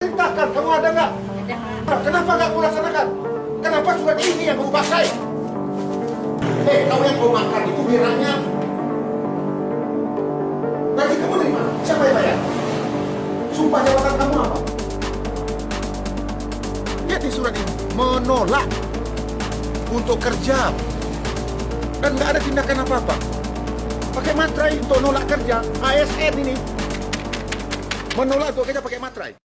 Perintahkan, kamu ada nggak? Kenapa nggak kamu laksanakan? Kenapa surat ini yang kamu pakai? Eh, kamu yang kau makan itu biranya. Gaji kamu dari mana? Siapa yang bayar? Sumpah jabatan kamu apa? Lihat di surat ini, menolak untuk kerja dan nggak ada tindakan apa-apa. Pakai matrai untuk nolak kerja, ASN ini menolak untuk kerja pakai matrai.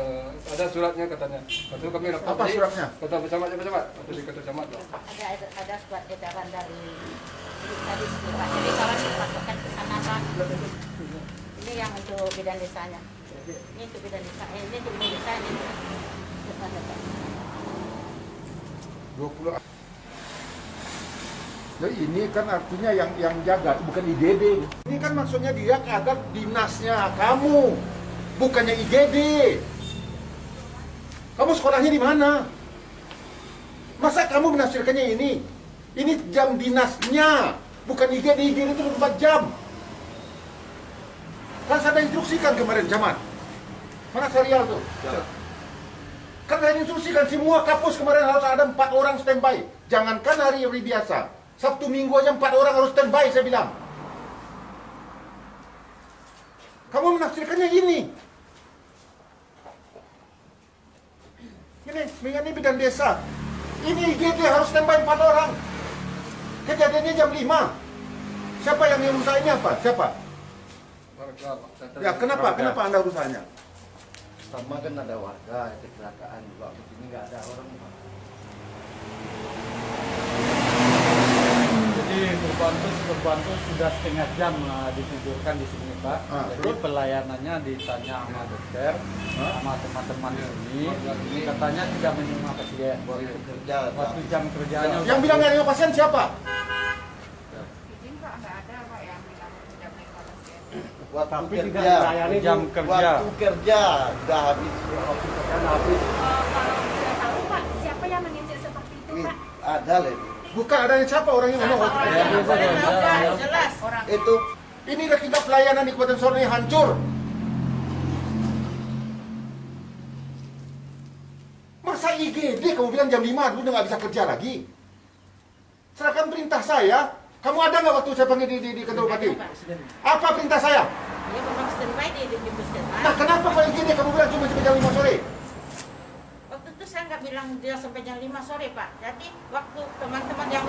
Eh, ada suratnya katanya Lepas tu kami dapat Apa suratnya? kata bercamat ya bercamat atau di kata camat lah Ada ada, surat edaran dari tadi Pak. Jadi kalau dipasokkan ke sana Pak. Ini yang untuk bidan desanya. Ini untuk bidan desa. Eh, ini untuk bidan desa ini. Depan. 20 Jadi ini kan artinya yang yang jaga bukan IGD. Ini kan maksudnya dia kadar dinasnya kamu, bukannya IGD. Kamu sekolahnya di mana? Masa kamu menafsirkannya ini? Ini jam dinasnya, bukan IGD. IGD itu 24 jam. Kan saya instruksikan kemarin, Camat. Mana serial tuh? Kan saya instruksikan semua kapus kemarin harus ada empat orang standby. Jangankan hari-hari biasa. Sabtu minggu aja empat orang harus standby saya bilang. Kamu menafsirkannya ini. Ini, ini bidan desa. Ini IGD harus standby empat orang. Kejadiannya jam 5. Siapa yang merusak ini apa? Siapa? Warga, Ya, kenapa? warga. Kenapa Anda rusaknya? Sama kan ada warga kecelakaan juga di sini nggak ada orang Pak. Jadi korban itu sudah setengah jam uh, ditidurkan di sini Pak. Ah, Jadi terus? pelayanannya ditanya sama dokter, sama teman-teman di sini. Katanya tidak menerima pasien. Waktu kerja. Waktu jam kerjanya Yang bilang nggak ada pasien siapa? Izin Pak, nggak ada Pak yang bilang tidak menerima pasien. Waktu Tapi tidak kerja. dilayani jam kerja. Waktu kerja sudah habis. Waktu kerja udah habis. Oh, kalau tidak tahu Pak, siapa yang menginjak seperti itu Ini Pak? ada lah ini. Bukan adanya siapa orang yang ngomong. Orang Ya. Jelas orang. Itu Ini tingkat pelayanan di Kabupaten Sorong ini hancur. Masa IGD kamu bilang jam 5 dulu udah nggak bisa kerja lagi? Serahkan perintah saya. Kamu ada nggak waktu saya panggil di, di, di kantor bupati? Apa perintah saya? Dia memang standby di di di puskesmas. Nah kenapa kalau IGD kamu bilang cuma sampai jam 5 sore? Nggak bilang dia sampai jam 5 sore Pak. Jadi waktu teman-teman yang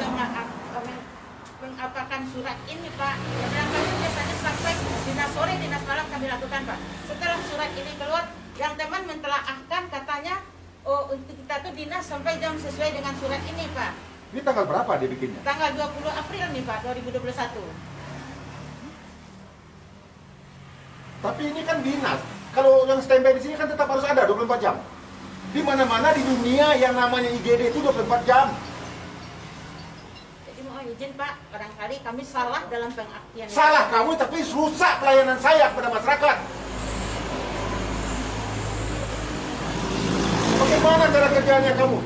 mengapakan surat ini Pak, dia bilang biasanya sampai dinas sore, dinas malam kami lakukan Pak. Setelah surat ini keluar, yang teman mentelaahkan katanya, oh untuk kita tuh dinas sampai jam sesuai dengan surat ini Pak. Ini tanggal berapa dia bikinnya? Tanggal 20 April nih Pak, 2021. Tapi ini kan dinas. Kalau yang standby di sini kan tetap harus ada 24 jam. Di mana-mana di dunia yang namanya IGD itu 24 jam. Jadi mohon izin Pak, barangkali kami salah dalam pengertian. itu. Salah kamu tapi rusak pelayanan saya kepada masyarakat. Bagaimana cara kerjanya kamu?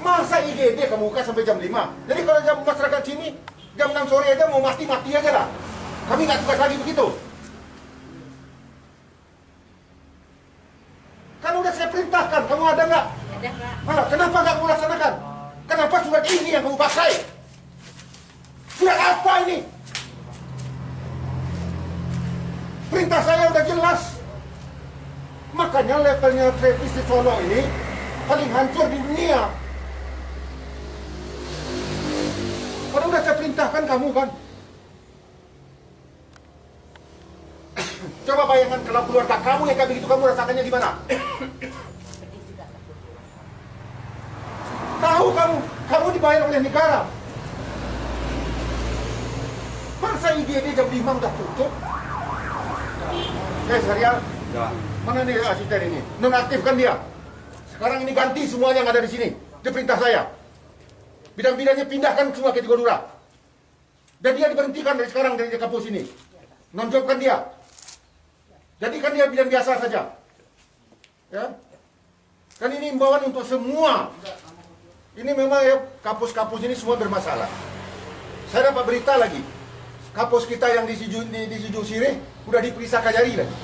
Masa IGD kamu buka sampai jam 5? Jadi kalau jam masyarakat sini jam 6 sore aja mau mati-mati aja lah. Kami nggak tugas lagi begitu. Kan udah saya perintahkan, kamu ada nggak? Ada Pak. Malah, kenapa nggak kamu laksanakan? Kenapa surat yang kamu pakai? Surat apa ini? Perintah saya udah jelas. Makanya levelnya Travis di Solo ini paling hancur di dunia. Kalau udah saya perintahkan kamu kan. Coba bayangkan kalau keluarga kamu yang kayak begitu kamu rasakannya di mana? Sedih juga Pak. Tahu kamu, kamu dibayar oleh negara. Masa IGD jam 5 udah tutup? Eh, Serial, Ya. mana nih asisten ini? Nonaktifkan dia. Sekarang ini ganti semuanya yang ada di sini. Itu perintah saya. Bidang-bidangnya pindahkan semua ke Tigodura. Dan dia diberhentikan dari sekarang dari kampus ini. Nonjobkan dia. Jadikan dia bidang biasa saja. Ya. Dan ini imbauan untuk semua. Ini memang ya kampus-kampus ini semua bermasalah. Saya dapat berita lagi. Kampus kita yang di Siju, di, di Siju Sirih udah diperiksa Kajari lagi.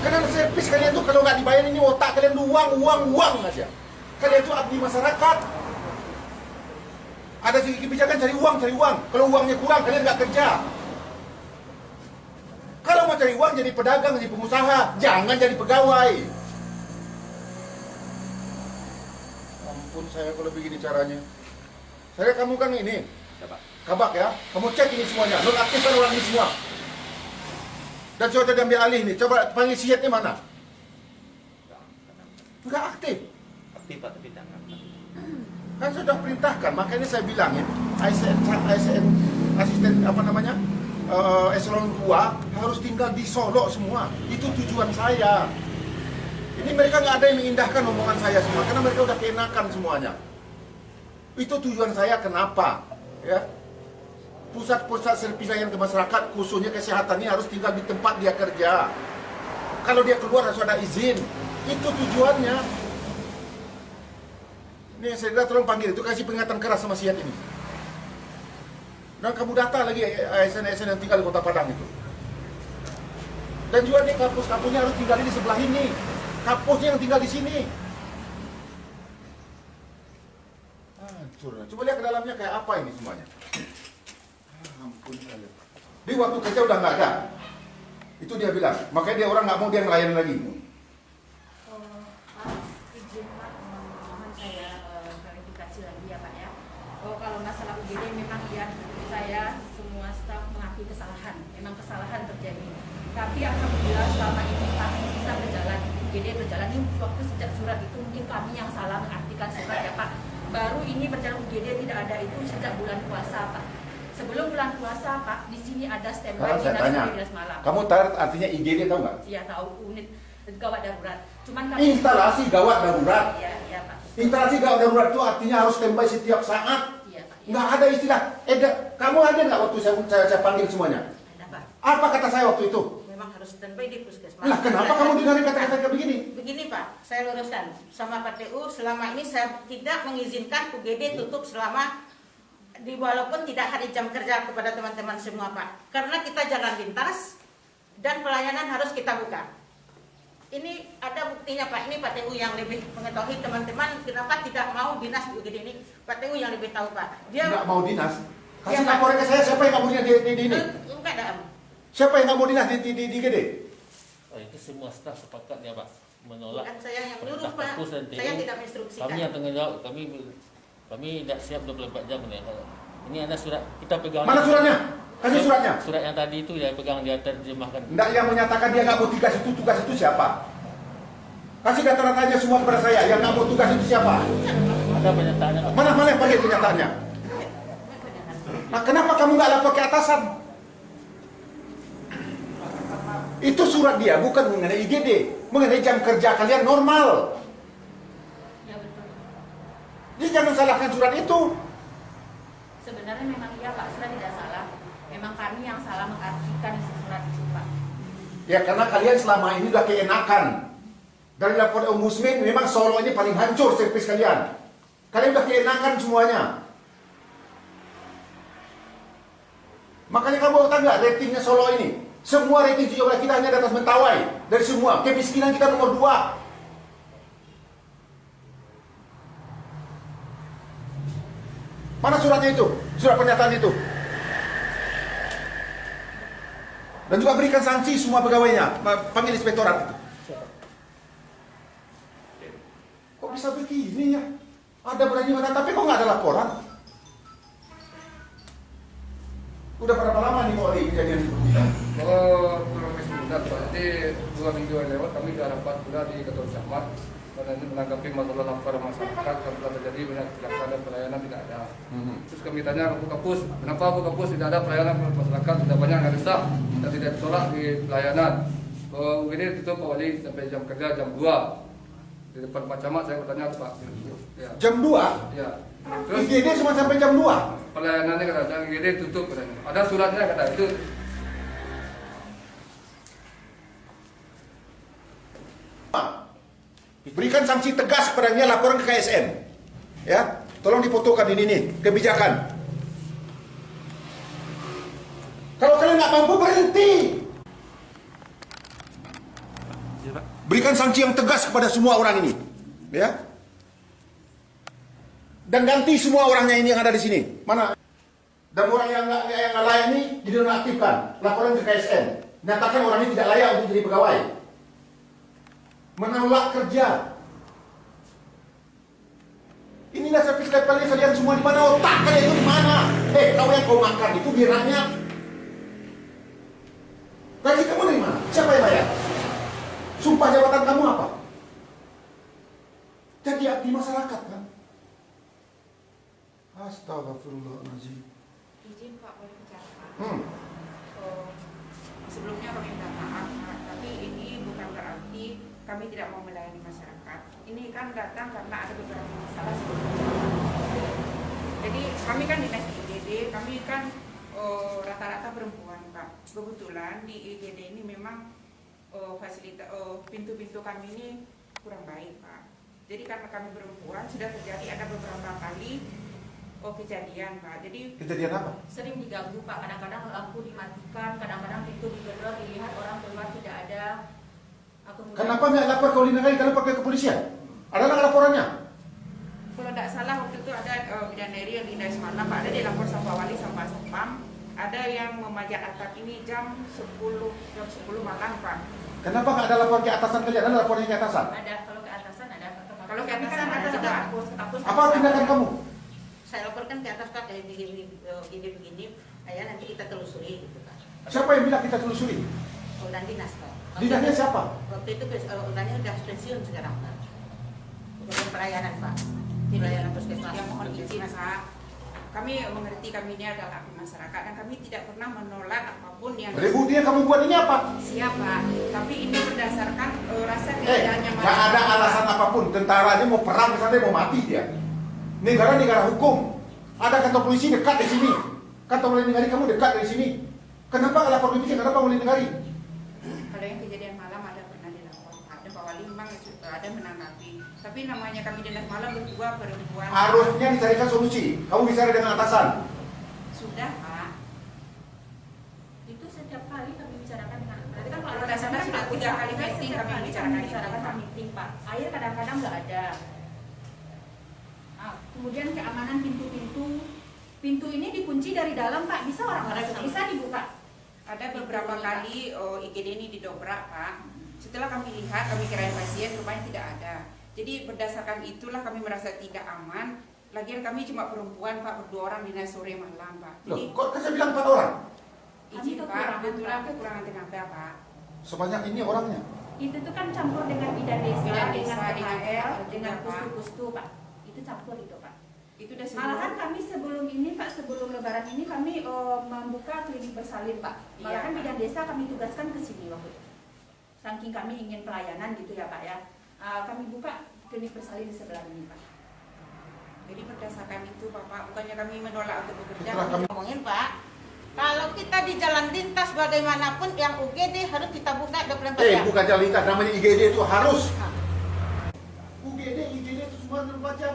Karena servis kalian tuh kalau nggak dibayar ini otak kalian tuh uang, uang, uang aja. Kalian tuh abdi masyarakat. Ada segi kebijakan cari uang, cari uang. Kalau uangnya kurang, kalian nggak kerja. Kalau mau cari uang jadi pedagang, jadi pengusaha, jangan jadi pegawai. Ampun saya kalau begini caranya. Saya kamu kan ini, kabak ya. Kamu cek ini semuanya, nonaktifkan orang ini semua. Dan coba diambil alih nih, coba panggil siatnya mana? Enggak aktif. Aktif Pak, tapi aktif. Kan sudah perintahkan, makanya saya bilangin ASN, ASN asisten apa namanya eh, eselon 2 harus tinggal di Solo semua. Itu tujuan saya. Ini mereka nggak ada yang mengindahkan omongan saya semua, karena mereka udah keenakan semuanya. Itu tujuan saya kenapa, ya? Pusat-pusat servis layanan ke masyarakat, khususnya kesehatan ini harus tinggal di tempat dia kerja. Kalau dia keluar harus ada izin. Itu tujuannya. Nih saya bilang tolong panggil itu kasih peringatan keras sama siat ini. Dan kamu data lagi ASN-ASN yang tinggal di kota Padang itu. Dan juga nih kampus-kampusnya harus tinggal di sebelah ini. Kampusnya yang tinggal di sini. Hancur. Coba lihat ke dalamnya kayak apa ini semuanya. Ah, Ampun. Di waktu kerja udah nggak ada. Itu dia bilang. Makanya dia orang nggak mau dia ngelayan lagi. Tapi alhamdulillah selama ini Pak bisa UGD berjalan ini waktu sejak surat itu mungkin kami yang salah mengartikan surat ya Pak. Baru ini berjalan UGD tidak ada itu sejak bulan puasa Pak. Sebelum bulan puasa Pak, di sini ada standby dinas dinas malam. Kamu tahu artinya IGD tahu nggak? Iya tahu unit gawat darurat. Cuman kami Instalasi gawat darurat. Iya, iya Pak. Instalasi gawat darurat itu artinya harus standby setiap saat. Iya Pak. Nggak ada istilah. Eh, kamu ada nggak waktu saya, saya, saya panggil semuanya? Ada Pak. Apa kata saya waktu itu? Harus standby di puskesmas. Lah kenapa kamu dengerin kata-kata kayak begini? Begini Pak, saya luruskan sama PTU selama ini saya tidak mengizinkan UGD tutup selama di walaupun tidak hari jam kerja kepada teman-teman semua Pak. Karena kita jalan lintas dan pelayanan harus kita buka. Ini ada buktinya Pak, ini PTU yang lebih mengetahui teman-teman kenapa tidak mau dinas di UGD ini. PTU yang lebih tahu Pak. Dia Nggak mau dinas. Kasih Iya, Pak. laporan ke saya siapa yang dinas di, di, di ini? Enggak ada. Siapa yang nggak mau dinas di, di, di, di GD? Oh, itu semua staf sepakat ya Pak menolak Bukan saya yang perintah nyuruh Pak. Saya tidak menginstruksikan. Kami yang tanggung jawab, kami kami tidak siap 24 jam ya. Kalau Ini ada surat kita pegang. Mana suratnya? Kasih suratnya. Surat yang tadi itu ya pegang dia terjemahkan. Nggak yang menyatakan dia nggak mau tugas itu, tugas itu siapa? Kasih data-datanya semua kepada saya. Yang nggak mau tugas itu siapa? Ada pernyataannya. Mana mana yang panggil kenyataannya? Nah, kenapa kamu nggak lapor ke atasan? Itu surat dia, bukan mengenai IGD, mengenai jam kerja kalian normal. Ya betul. Jadi jangan salahkan surat itu. Sebenarnya memang iya Pak, surat tidak salah. Memang kami yang salah mengartikan isi surat itu Pak. Ya karena kalian selama ini udah keenakan. Dari lapor Ombudsman memang Solo ini paling hancur servis kalian. Kalian udah keenakan semuanya. Makanya kamu tahu nggak ratingnya Solo ini? Semua rating 17 kita hanya di atas Mentawai. Dari semua. Kemiskinan kita nomor 2. Mana suratnya itu? Surat pernyataan itu. Dan juga berikan sanksi semua pegawainya. Panggil inspektorat. Kok bisa begini ya? Ada berani mana, tapi kok nggak ada laporan? Udah berapa lama nih di kejadian seperti ini? Kalau dua minggu yang lewat kami sudah rapat pula di kantor camat karena ini menanggapi masalah laporan masyarakat yang telah terjadi banyak kecelakaan dan pelayanan tidak ada. Terus kami tanya ke Kapus, kenapa Bu Kapus tidak ada pelayanan masyarakat sudah banyak yang rusak dan tidak ditolak di pelayanan. Oh, ini tutup Pak Wali sampai jam kerja jam 2 di depan Pak Camat saya bertanya Pak. Ya. Jam 2, Ya. Terus IGD cuma sampai jam 2. pelayanannya kata IGD tutup katanya. Ada suratnya kata itu. Berikan sanksi tegas kepadanya laporan ke KSN. Ya, tolong difotokan ini nih kebijakan. Kalau kalian nggak mampu berhenti. Berikan sanksi yang tegas kepada semua orang ini, ya. Dan ganti semua orangnya ini yang ada di sini. Mana? Dan orang yang nggak yang layak ini dinonaktifkan. Laporan ke KSN. Nyatakan orang ini tidak layak untuk jadi pegawai menolak kerja. Inilah saya pikir kalian kalian semua di mana otak kalian itu di mana? Eh, kau yang kau makan itu biranya. Gaji kamu dari mana? Siapa yang bayar? Sumpah jabatan kamu apa? Jadi abdi masyarakat kan? Astagfirullahaladzim. Izin Pak boleh bicara Pak. Hmm. Oh, sebelumnya minta maaf tapi ini bukan berarti kami tidak mau melayani masyarakat. Ini kan datang karena ada beberapa masalah. Jadi kami kan dinas IGD, kami kan oh, rata-rata perempuan Pak. Kebetulan di IGD ini memang oh, fasilitas oh, pintu-pintu kami ini kurang baik Pak. Jadi karena kami perempuan sudah terjadi ada beberapa kali oh, kejadian Pak. Jadi Kejadian apa? sering diganggu Pak, kadang-kadang lampu dimatikan, kadang-kadang pintu digedor, dilihat orang keluar tidak ada. Aku kemudian- Kenapa nggak lapor ke Ulinagari? Kenapa ke kepolisian? Ada nggak laporannya? Kalau tidak salah waktu itu ada uh, yang dinda semalam, Pak, ada dilapor sama wali sama satpam, ada yang memajak atap ini jam 10 jam 10 malam Pak. Kenapa nggak ada laporan ke atasan kalian? Ada laporannya ke atasan? Ada kalau ke atasan ada. Kalau ke atasan kan ada juga. hapus, hapus. Apa tindakan kamu? Saya laporkan ke atas Pak kayak begini eh, begini begini. Ayah nanti kita telusuri gitu Pak. Siapa yang bilang kita telusuri? Urutan dinas Pak. Dinasnya siapa? Waktu itu uh, urutannya udah pensiun sekarang Pak. Urutan pelayanan Pak. Jadi Pelayanan puskesmas. yang mohon izin Pak. Kami mengerti kami ini adalah abdi masyarakat dan kami tidak pernah menolak apa pun yang Ribut dia kamu buat ini apa? siapa. Tapi ini berdasarkan uh, rasa Eh, ketidaknyamanan. nggak ada alasan apa pun. Tentara aja mau perang ke sana mau mati dia. Negara negara hukum. Ada kantor polisi dekat di sini. Kantor polisi negari kamu dekat dari sini. Kenapa lapor polisi? Kenapa polisi negari? Kalau yang kejadian malam ada pernah dilapor Pak. Dan Pak Wali memang ada menanggapi. Tapi namanya kami dinas malam berdua perempuan. Harusnya dicarikan solusi. Kamu bicara dengan atasan. Sudah Pak. itu setiap kali kami bicarakan dengan berarti kan Kalau dasarnya sudah tiga kali meeting kami kami bicarakan itu, bicarakan Pak. kami meeting pak air kadang-kadang nggak ada Ah, kemudian keamanan pintu-pintu pintu ini dikunci dari dalam pak bisa orang Ada masuk sama. bisa dibuka Ada beberapa kali oh, IGD ini didobrak Pak. Setelah kami lihat, kami kirain pasien, rupanya tidak ada. Jadi berdasarkan itulah kami merasa tidak aman. Lagian kami cuma perempuan Pak, berdua orang dinas sore malam Pak. Loh, Jadi kok saya bilang empat orang? izin Kami Pak, kekurangan, kebetulan kekurangan tenaga Pak. Sebanyak ini orangnya. itu tuh kan campur dengan bidan desa Bidan dengan desa, dengan dengan juga, Pak. pustu-pustu pak itu campur itu pak Itu udah Malahan semua. kami sebelum ini Pak, sebelum Lebaran ini kami eh, membuka klinik bersalin Pak. Iya, Malahan Pak. bidan desa kami tugaskan ke sini waktu itu. Saking kami ingin pelayanan gitu ya Pak ya. Eh, kami buka klinik bersalin di sebelah ini Pak. Jadi berdasarkan itu Bapak, bukannya kami menolak untuk bekerja. Kami Ngomongin Pak, kalau kita di jalan lintas bagaimanapun yang UGD harus kita buka 24 Eh, jam. bukan jalan lintas. Namanya IGD itu harus. UGD, IGD itu semua 24 jam.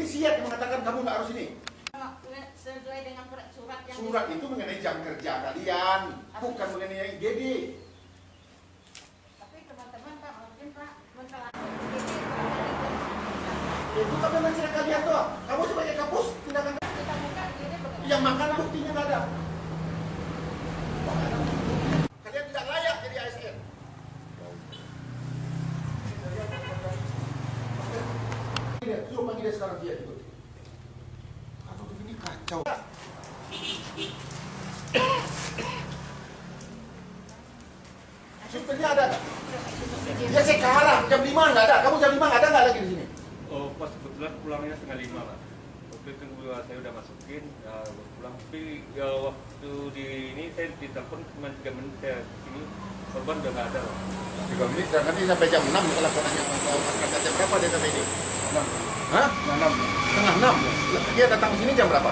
Yang mengatakan kamu nggak harus ini. Sesuai dengan surat yang Surat itu mengenai jam kerja kalian, bukan mengenai IGD. Tapi teman-teman Pak, mungkin Pak, masalah Itu kan memang kalian tuh. Kamu sebagai kapus tindakan kita buka bagaimana? yang makan buktinya nggak ada. Kalian tidak layak jadi ASN. Dia, suruh panggil dia sekarang dia ikut. Kalau begini kacau. Susternya ada nggak? Ya sekarang jam 5 nggak ada. Kamu jam 5 nggak ada nggak lagi di sini? Oh, pas kebetulan pulangnya setengah lima, Pak. Waktu itu saya udah masukin, ya pulang. Tapi ya waktu di ini saya ditelepon cuma tiga menit saya ini korban udah nggak ada, Pak. Tiga menit, nanti sampai jam 6 kalau konanya masyarakat jam berapa dia sampai ini? Enam. Hah? 6. Dia datang ke sini jam berapa?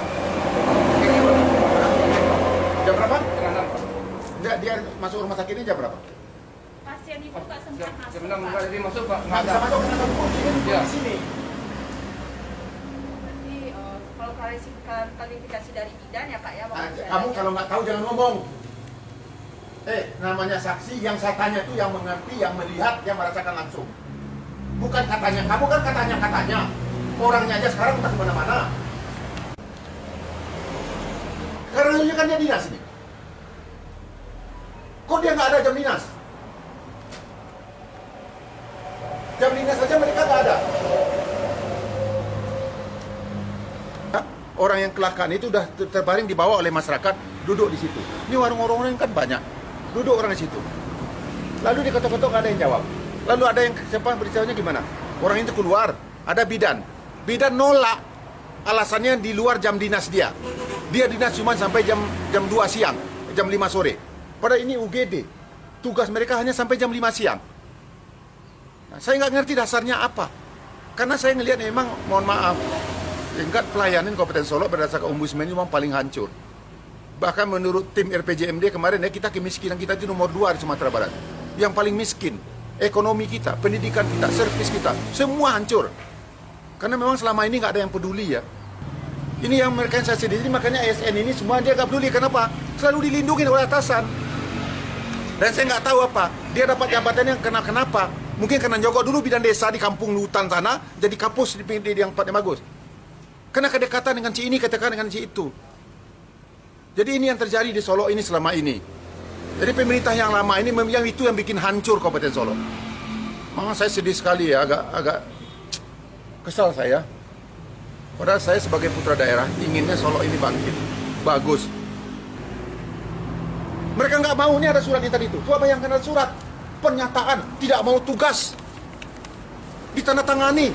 Jam berapa? Setengah enam. Dia, dia masuk rumah sakit ini jam berapa? Pasien itu nggak sempat masuk, jam enam Pak. nggak jadi masuk Pak. Nggak Nggak bisa masuk karena kamu kunci kan Iya. di sini. Jadi eh, kalau klarifikasi dari bidan ya Pak ya. Ah, saya Kamu kalau nggak tahu jangan ngomong. Eh, namanya saksi yang saya tanya itu yang mengerti, yang melihat, yang merasakan langsung. Bukan katanya, kamu kan katanya katanya. Orangnya aja sekarang entah ke mana-mana. Karena dulunya kan dia dinas ini. Kok dia nggak ada jam dinas? Jam dinas saja mereka nggak ada. Orang yang kecelakaan itu udah ter- terbaring dibawa oleh masyarakat duduk di situ. Ini warung-warung kan banyak, duduk orang di situ. Lalu diketok-ketok ada yang jawab. Lalu ada yang siapa beritahunya gimana? Orang itu keluar, ada bidan. Bidan nolak alasannya di luar jam dinas dia. Dia dinas cuma sampai jam jam 2 siang, jam 5 sore. Padahal ini UGD. Tugas mereka hanya sampai jam 5 siang. Nah, saya nggak ngerti dasarnya apa. Karena saya ngelihat memang, mohon maaf, tingkat pelayanan Kabupaten Solo berdasarkan ombudsman ini memang paling hancur. Bahkan menurut tim RPJMD kemarin ya kita kemiskinan kita itu nomor dua di Sumatera Barat. Yang paling miskin, ekonomi kita, pendidikan kita, servis kita, semua hancur. Karena memang selama ini nggak ada yang peduli ya. Ini yang mereka yang saya sendiri, makanya ASN ini semua dia nggak peduli. Kenapa? Selalu dilindungi oleh atasan. Dan saya nggak tahu apa, dia dapat jabatan yang kena kenapa? Mungkin karena nyogok dulu bidang desa di kampung hutan sana, jadi kapus di, di, di yang tempatnya bagus. Karena kedekatan dengan si ini, kedekatan dengan si itu. Jadi ini yang terjadi di Solo ini selama ini. Jadi pemerintah yang lama ini yang itu yang bikin hancur Kabupaten Solo. Memang saya sedih sekali ya, agak agak kesal saya. Padahal saya sebagai putra daerah inginnya Solo ini bangkit, bagus. Mereka nggak mau ini ada surat ini tadi itu. Coba bayangkan ada surat pernyataan tidak mau tugas ditandatangani.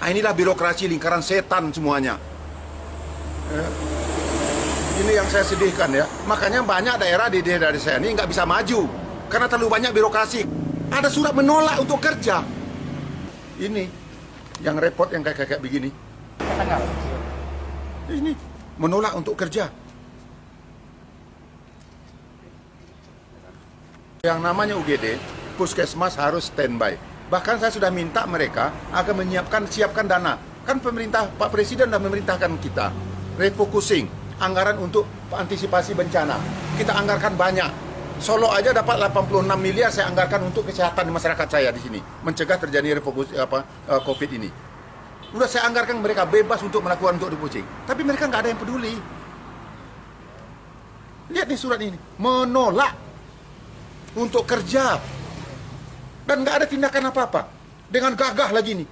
Ah, inilah birokrasi lingkaran setan semuanya. Ya. Ini yang saya sedihkan ya. Makanya banyak daerah di daerah saya ini nggak bisa maju karena terlalu banyak birokrasi. Ada surat menolak untuk kerja. Ini yang repot yang kayak kayak begini. Ini menolak untuk kerja. Yang namanya UGD, puskesmas harus standby. Bahkan saya sudah minta mereka agar menyiapkan siapkan dana. Kan pemerintah Pak Presiden sudah memerintahkan kita refocusing anggaran untuk antisipasi bencana. Kita anggarkan banyak. Solo aja dapat 86 miliar saya anggarkan untuk kesehatan masyarakat saya di sini, mencegah terjadi refokus apa eh, Covid ini. Udah saya anggarkan mereka bebas untuk melakukan untuk refocusing. Tapi mereka nggak ada yang peduli. Lihat nih surat ini, menolak untuk kerja. Dan nggak ada tindakan apa-apa. Dengan gagah lagi nih.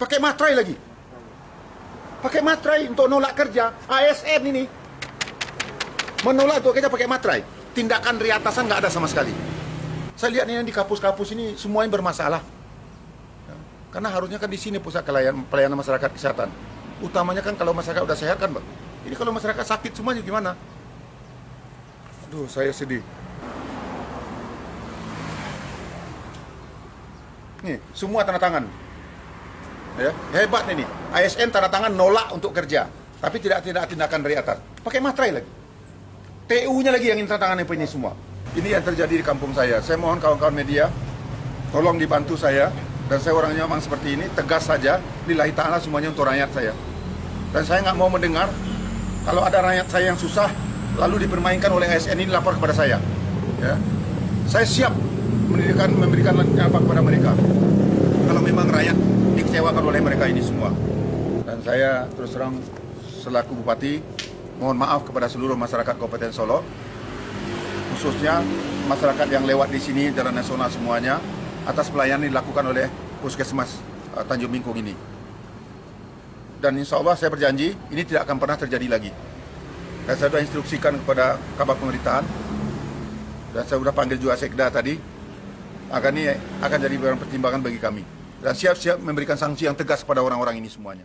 Pakai matrai lagi. Pakai matrai untuk nolak kerja. ASN ini. Menolak untuk kerja pakai matrai tindakan dari atasan nggak ada sama sekali saya lihat ini di kapus-kapus ini semuanya bermasalah Ya, karena harusnya kan di sini pusat pelayanan, masyarakat kesehatan utamanya kan kalau masyarakat udah sehat kan bang ini kalau masyarakat sakit semuanya gimana aduh saya sedih Nih, semua tanda tangan. Ya, hebat ini. ASN tanda tangan nolak untuk kerja, tapi tidak tidak tindakan dari atas. Pakai materai lagi. TU-nya lagi yang tanda tangan ini semua. Ini yang terjadi di kampung saya. Saya mohon kawan-kawan media, tolong dibantu saya. Dan saya orangnya memang seperti ini, tegas saja. Lillahi ta'ala semuanya untuk rakyat saya. Dan saya nggak mau mendengar kalau ada rakyat saya yang susah, lalu dipermainkan oleh ASN ini lapor kepada saya. Ya, saya siap memberikan memberikan apa kepada mereka kalau memang rakyat dikecewakan oleh mereka ini semua dan saya terus terang selaku bupati mohon maaf kepada seluruh masyarakat Kabupaten Solo khususnya masyarakat yang lewat di sini jalan nasional semuanya atas pelayanan dilakukan oleh Puskesmas uh, Tanjung Bingkung ini. Dan insya Allah saya berjanji ini tidak akan pernah terjadi lagi. Dan saya sudah instruksikan kepada kabar pemerintahan dan saya sudah panggil juga sekda tadi akan ini akan jadi barang pertimbangan bagi kami. Dan siap-siap memberikan sanksi yang tegas pada orang-orang ini semuanya.